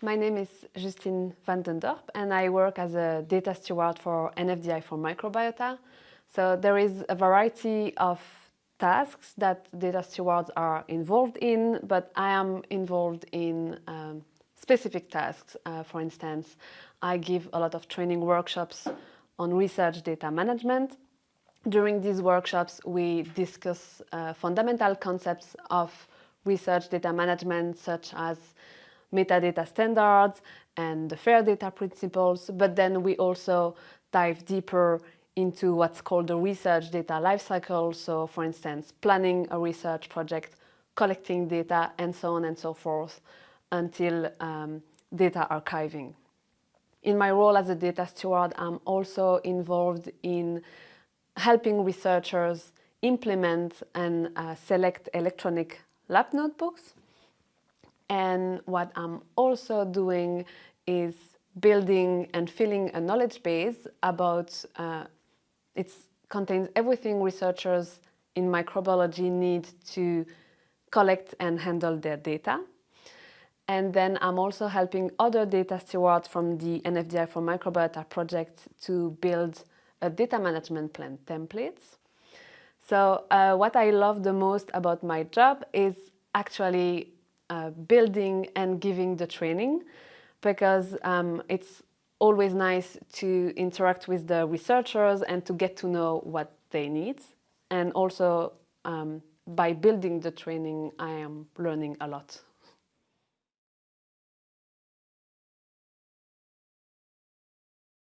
my name is Justine van den Dorp and I work as a data steward for NFDI for microbiota. So there is a variety of tasks that data stewards are involved in, but I am involved in um, specific tasks. Uh, for instance, I give a lot of training workshops on research data management. During these workshops, we discuss uh, fundamental concepts of research data management, such as metadata standards and the FAIR data principles, but then we also dive deeper into what's called the research data lifecycle. So for instance, planning a research project, collecting data, and so on and so forth until um, data archiving. In my role as a data steward, I'm also involved in helping researchers implement and uh, select electronic lab notebooks. And what I'm also doing is building and filling a knowledge base about, uh, it contains everything researchers in microbiology need to collect and handle their data. And then I'm also helping other data stewards from the NFDI for Microbiota project to build a data management plan templates. So uh, what I love the most about my job is actually uh, building and giving the training because um, it's always nice to interact with the researchers and to get to know what they need. And also um, by building the training, I am learning a lot.